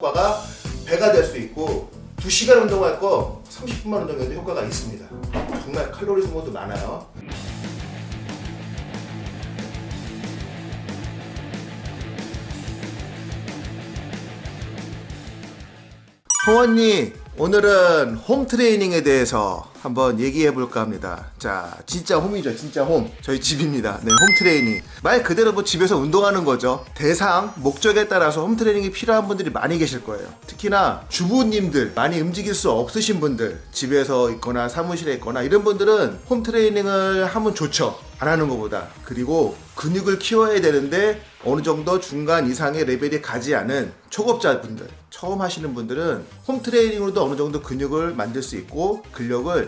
효과가 배가 될 수 있고 2시간 운동할 거 30분만 운동해도 효과가 있습니다. 정말 칼로리 소모도 많아요. 홍원님 오늘은 홈 트레이닝에 대해서 한번 얘기해 볼까 합니다. 자, 진짜 홈이죠. 진짜 홈. 저희 집입니다. 네, 홈 트레이닝. 말 그대로 뭐 집에서 운동하는 거죠. 대상, 목적에 따라서 홈 트레이닝이 필요한 분들이 많이 계실 거예요. 특히나 주부님들, 많이 움직일 수 없으신 분들, 집에서 있거나 사무실에 있거나 이런 분들은 홈 트레이닝을 하면 좋죠. 안 하는 것보다. 그리고 근육을 키워야 되는데 어느 정도 중간 이상의 레벨이 가지 않은 초급자분들, 처음 하시는 분들은 홈 트레이닝으로도 어느 정도 근육을 만들 수 있고 근력을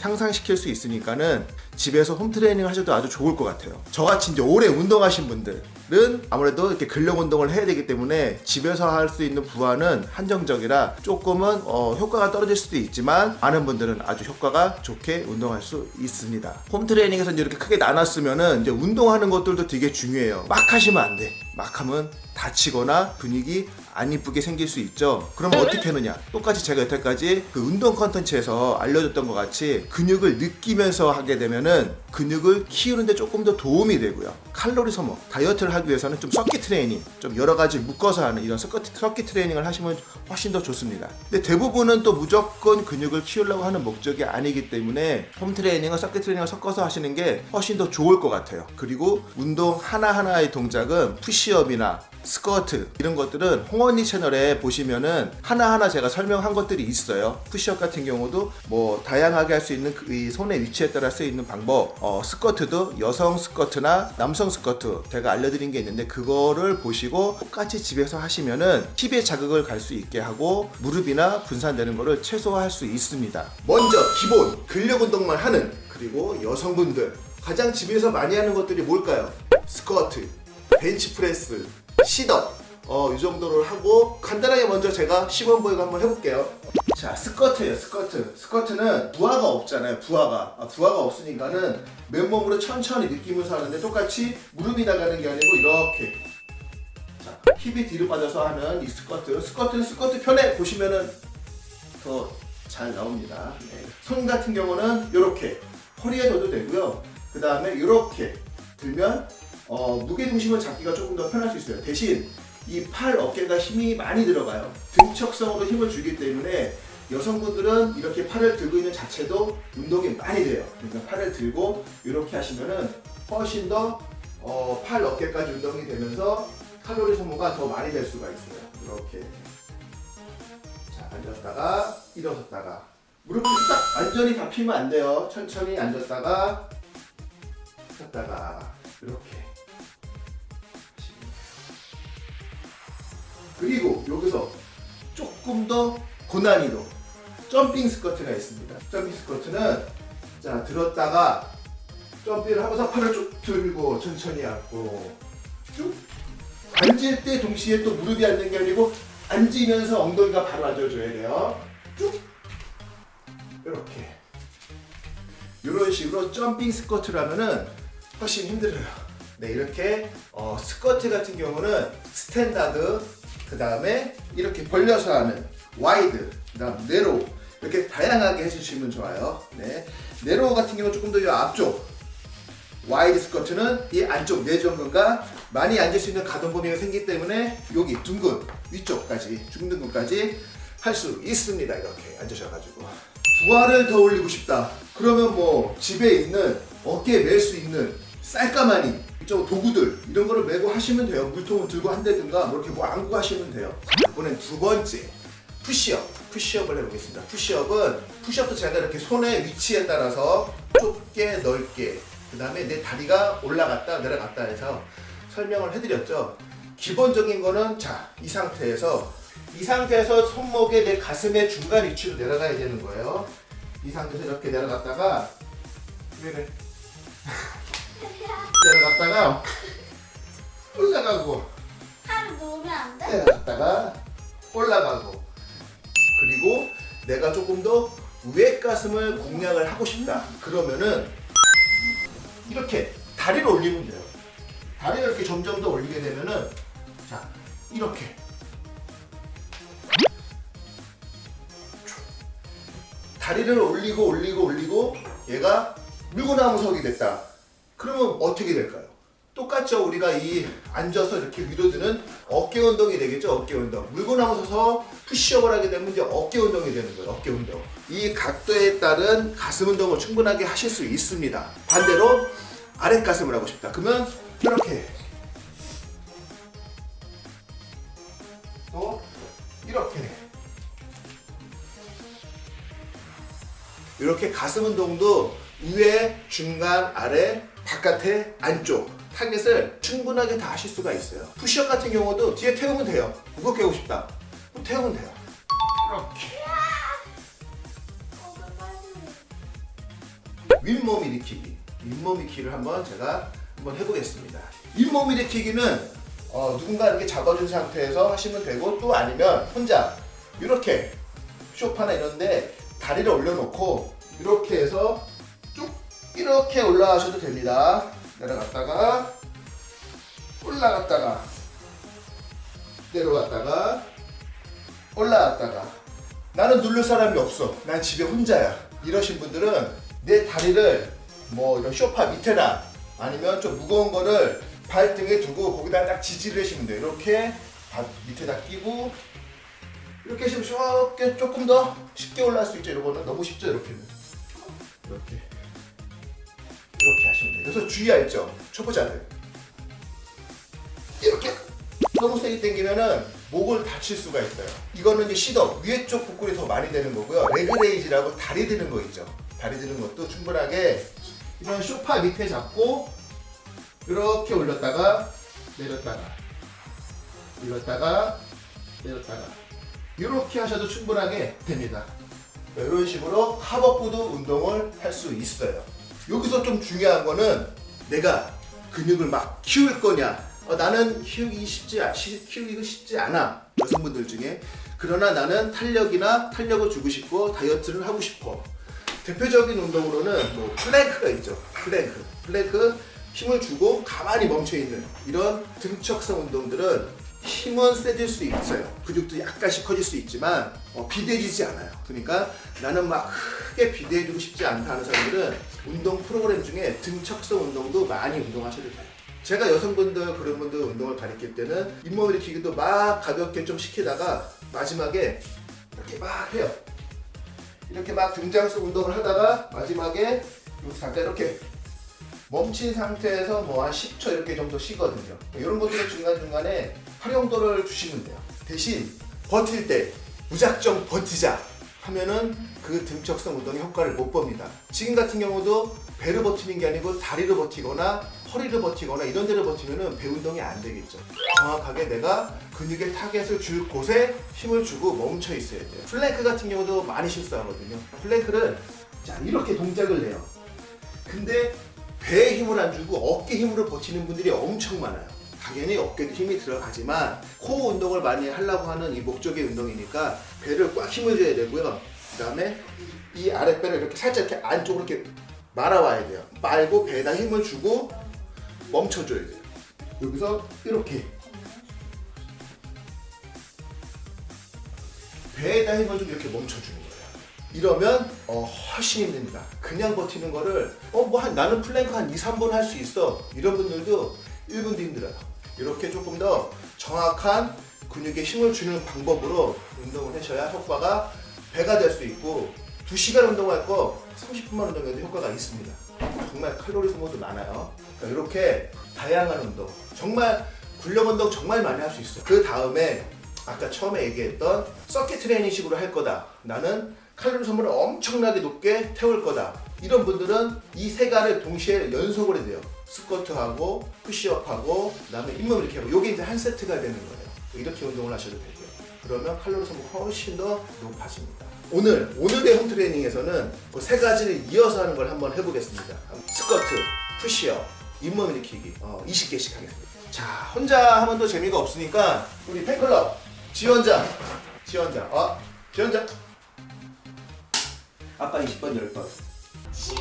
향상시킬 수 있으니까는 집에서 홈 트레이닝 하셔도 아주 좋을 것 같아요. 저같이 이제 오래 운동하신 분들은 아무래도 이렇게 근력 운동을 해야 되기 때문에 집에서 할 수 있는 부하는 한정적이라 조금은 어, 효과가 떨어질 수도 있지만 많은 분들은 아주 효과가 좋게 운동할 수 있습니다. 홈 트레이닝에서 이제 이렇게 크게 나눴으면은 이제 운동하는 것들도 되게 중요해요. 막 하시면 안 돼. 막 하면 다치거나 근육이 안 이쁘게 생길 수 있죠. 그러면 어떻게 하느냐? 똑같이 제가 여태까지 그 운동 컨텐츠에서 알려줬던 것 같이 근육을 느끼면서 하게 되면은 근육을 키우는데 조금 더 도움이 되고요. 칼로리 소모, 다이어트를 하기 위해서는 좀 서킷 트레이닝, 좀 여러 가지 묶어서 하는 이런 서킷, 서킷 트레이닝을 하시면 훨씬 더 좋습니다. 근데 대부분은 또 무조건 근육을 키우려고 하는 목적이 아니기 때문에 홈 트레이닝과 서킷 트레이닝을 섞어서 하시는 게 훨씬 더 좋을 것 같아요. 그리고 운동 하나하나의 동작은 푸시업이나 스쿼트 이런 것들은 홍언니 채널에 보시면은 하나하나 제가 설명한 것들이 있어요 푸시업 같은 경우도 뭐 다양하게 할 수 있는 그 손의 위치에 따라 쓰이는 방법 어, 스쿼트도 여성 스쿼트나 남성 스쿼트 제가 알려드린 게 있는데 그거를 보시고 똑같이 집에서 하시면은 힙에 자극을 갈 수 있게 하고 무릎이나 분산되는 거를 최소화할 수 있습니다 먼저 기본 근력 운동만 하는 그리고 여성분들 가장 집에서 많이 하는 것들이 뭘까요? 스쿼트, 벤치프레스, 시덥 어, 이 정도를 하고 간단하게 먼저 제가 시범 보이고 한번 해볼게요. 자 스쿼트예요 스쿼트. 스쿼트는 부하가 없잖아요 부하가. 아, 부하가 없으니까는 맨몸으로 천천히 느끼면서 하는데 똑같이 무릎이 나가는 게 아니고 이렇게. 자 힙이 뒤로 빠져서 하는 이 스쿼트 스쿼트는 스쿼트 편에 보시면은 더 잘 나옵니다. 네. 손 같은 경우는 이렇게 허리에 둬도 되고요. 그 다음에 이렇게 들면 어, 무게중심을 잡기가 조금 더 편할 수 있어요. 대신 이 팔 어깨가 힘이 많이 들어가요. 등척성으로 힘을 주기 때문에 여성분들은 이렇게 팔을 들고 있는 자체도 운동이 많이 돼요. 그러니까 팔을 들고 이렇게 하시면은 훨씬 더 어, 팔 어깨까지 운동이 되면서 칼로리 소모가 더 많이 될 수가 있어요. 이렇게 자 앉았다가 일어섰다가 무릎을 딱 완전히 다 피면 안 돼요. 천천히 앉았다가 섰다가 이렇게 그리고 여기서 조금 더 고난이도 점핑 스쿼트가 있습니다. 점핑 스쿼트는 자 들었다가 jumping을 하고서 팔을 쭉 들고 천천히 앉고 쭉 앉을 때 동시에 또 무릎이 앉는 게 아니고 앉으면서 엉덩이가 바로 앉아줘야 돼요. 쭉 이렇게 이런 식으로 jumping 스쿼트를 하면은 훨씬 힘들어요. 네 이렇게 어, 스쿼트 같은 경우는 standard 그 다음에 이렇게 벌려서 하는 wide 그 다음 narrow 이렇게 다양하게 해주시면 좋아요. 네. narrow 같은 경우는 조금 더 이 앞쪽 wide 스쿼트는 이 안쪽 내전근과 많이 앉을 수 있는 가동 범위가 생기기 때문에 여기 둔근 위쪽까지 중둔근까지 할 수 있습니다. 이렇게 앉으셔가지고. 부하를 더 올리고 싶다. 그러면 뭐 집에 있는 어깨에 멜 수 있는 쌀가마니 이쪽 도구들 이런 거를 메고 하시면 돼요. 물통을 들고 한다든가 뭐 이렇게 뭐 안고 하시면 돼요. 이번엔 두 번째 푸시업 푸시업을 해보겠습니다. 푸시업은 푸시업도 제가 이렇게 손의 위치에 따라서 좁게 넓게 그 다음에 내 다리가 올라갔다 내려갔다 해서 설명을 해드렸죠. 기본적인 거는 자 이 상태에서 이 상태에서 손목에 내 가슴의 중간 위치로 내려가야 되는 거예요. 이 상태에서 이렇게 내려갔다가 왜래 내려갔다가 올라가고. 팔을 놓으면 안 돼? 네, 내려갔다가 올라가고. 그리고 내가 조금 더 윗가슴을 공략을 하고 싶다. 그러면은 이렇게 다리를 올리면 돼요. 다리를 이렇게 점점 더 올리게 되면은 자 이렇게. 다리를 올리고 올리고 올리고 얘가 물구나무석이 됐다. 그러면 어떻게 될까요? 똑같죠. 우리가 이 앉아서 이렇게 위로 드는 어깨 운동이 되겠죠. 어깨 운동. 물구나무 서서 푸시업을 하게 되면 이제 어깨 운동이 되는 거예요. 어깨 운동. 이 각도에 따른 가슴 운동을 충분하게 하실 수 있습니다. 반대로 아랫 가슴을 하고 싶다. 그러면 이렇게 또 이렇게 이렇게 가슴 운동도 위에, 중간, 아래, 바깥에, 안쪽 타겟을 충분하게 다 하실 수가 있어요. 푸시업 같은 경우도 뒤에 태우면 돼요. 무겁게 하고 싶다. 태우면 돼요. 이렇게. 윗몸 일으키기. 윗몸 일으키기를 한번 제가 한번 해보겠습니다. 윗몸 일으키기는 어, 누군가 이렇게 잡아준 상태에서 하시면 되고 또 아니면 혼자 이렇게 쇼파나 이런데 다리를 올려놓고 이렇게 해서 쭉 이렇게 올라가셔도 됩니다. 내려갔다가 올라갔다가 내려갔다가 올라갔다가 나는 누를 사람이 없어. 난 집에 혼자야. 이러신 분들은 내 다리를 뭐 이런 쇼파 밑에나 아니면 좀 무거운 거를 발등에 두고 거기다 딱 지지를 해주시면 돼요. 이렇게 발 밑에다 끼고 이렇게 하시면 쉽게 조금 더 쉽게 올라갈 수 있죠. 이거는 너무 쉽죠. 이렇게는 이렇게 이렇게 하시면 돼요. 그래서 주의할 점 초보자들 이렇게 너무 세게 당기면은 목을 다칠 수가 있어요. 이거는 이제 sit-up 위에 쪽 복근이 더 많이 되는 거고요. leg raise라고 다리 드는 거 있죠. 다리 드는 것도 충분하게 이런 소파 밑에 잡고 이렇게 올렸다가 내렸다가 올렸다가 내렸다가 이렇게 하셔도 충분하게 됩니다. 이런 식으로 하복부도 운동을 할 수 있어요. 여기서 좀 중요한 거는 내가 근육을 막 키울 거냐? 어, 나는 키우기 쉽지, 키우기가 쉽지 않아. 여성분들 중에. 그러나 나는 탄력이나 탄력을 주고 싶고 다이어트를 하고 싶어. 대표적인 운동으로는 뭐 플랭크가 있죠. 플랭크. 플랭크 힘을 주고 가만히 멈춰 있는 이런 등척성 운동들은 힘은 세질 수 있어요. 근육도 약간씩 커질 수 있지만 어, 비대해지지 않아요. 그러니까 나는 막 크게 비대해지고 싶지 않다 하는 사람들은 운동 프로그램 중에 등척성 운동도 많이 운동하셔도 돼요 제가 여성분들 그런 분들 운동을 가르칠 때는 윗몸 일으키기도 막 가볍게 좀 시키다가 마지막에 이렇게 막 해요. 이렇게 막 등장성 운동을 하다가 마지막에 요 잠깐 이렇게 멈춘 상태에서 뭐 한 10초 이렇게 정도 쉬거든요. 이런 것들을 중간중간에 활용도를 주시면 돼요. 대신 버틸 때 무작정 버티자 하면은 그 등척성 운동의 효과를 못 봅니다. 지금 같은 경우도 배를 버티는 게 아니고 다리를 버티거나 허리를 버티거나 이런 데를 버티면은 배 운동이 안 되겠죠. 정확하게 내가 근육의 타겟을 줄 곳에 힘을 주고 멈춰 있어야 돼요. 플랭크 같은 경우도 많이 실수하거든요. 플랭크를 자 이렇게 동작을 내요. 근데 배에 힘을 안 주고 어깨 힘으로 버티는 분들이 엄청 많아요. 당연히 어깨도 힘이 들어가지만 코어 운동을 많이 하려고 하는 이 목적의 운동이니까 배를 꽉 힘을 줘야 되고요. 그 다음에 이 아랫배를 이렇게 살짝 이렇게 안쪽으로 이렇게 말아와야 돼요. 말고 배에다 힘을 주고 멈춰줘야 돼요. 여기서 이렇게 배에다 힘을 좀 이렇게 멈춰주는 거예요. 이러면 어, 훨씬 힘듭니다. 그냥 버티는 거를 어뭐 나는 플랭크 한 2, 3분 할 수 있어 이런 분들도 1분도 힘들어요. 이렇게 조금 더 정확한 근육에 힘을 주는 방법으로 운동을 하셔야 효과가 배가 될 수 있고 2시간 운동할 거 30분만 운동해도 효과가 있습니다. 정말 칼로리 소모도 많아요. 그러니까 이렇게 다양한 운동 정말 근력 운동 정말 많이 할 수 있어요. 그 다음에 아까 처음에 얘기했던 서킷 트레이닝식으로 할 거다. 나는 칼로리 소모를 엄청나게 높게 태울 거다. 이런 분들은 이 세 가지를 동시에 연속으로 해야 돼요. 스쿼트하고 푸시업하고 그다음에 잇몸 이렇게 하고 이게 이제 한 세트가 되는 거예요. 이렇게 운동을 하셔도 되고요. 그러면 칼로리 소모가 훨씬 더 높아집니다. 오늘 오늘의 홈 트레이닝에서는 그 세 가지를 이어서 하는 걸 한번 해보겠습니다. 스쿼트, 푸시업, 잇몸 일으키기 어, 20개씩 하겠습니다. 자 혼자 하면 또 재미가 없으니까 우리 팬클럽 지원자 지원자 어 지원자 아빠 20번 10번 시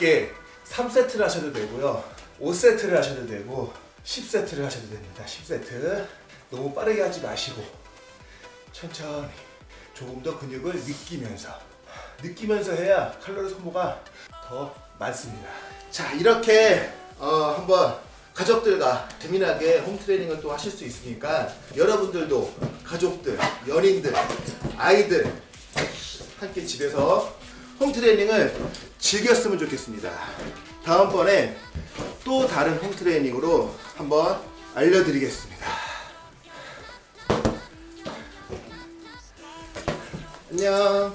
맞게 3세트를 하셔도 되고요. 5세트를 하셔도 되고 10세트를 하셔도 됩니다. 10세트. 너무 빠르게 하지 마시고 천천히 조금 더 근육을 느끼면서 느끼면서 해야 칼로리 소모가 더 많습니다. 자 이렇게 어, 한번 가족들과 재미나게 홈트레이닝을 또 하실 수 있으니까 여러분들도 가족들, 연인들, 아이들 함께 집에서 홈트레이닝을 즐겼으면 좋겠습니다. 다음번에 또 다른 홈트레이닝으로 한번 알려드리겠습니다. 안녕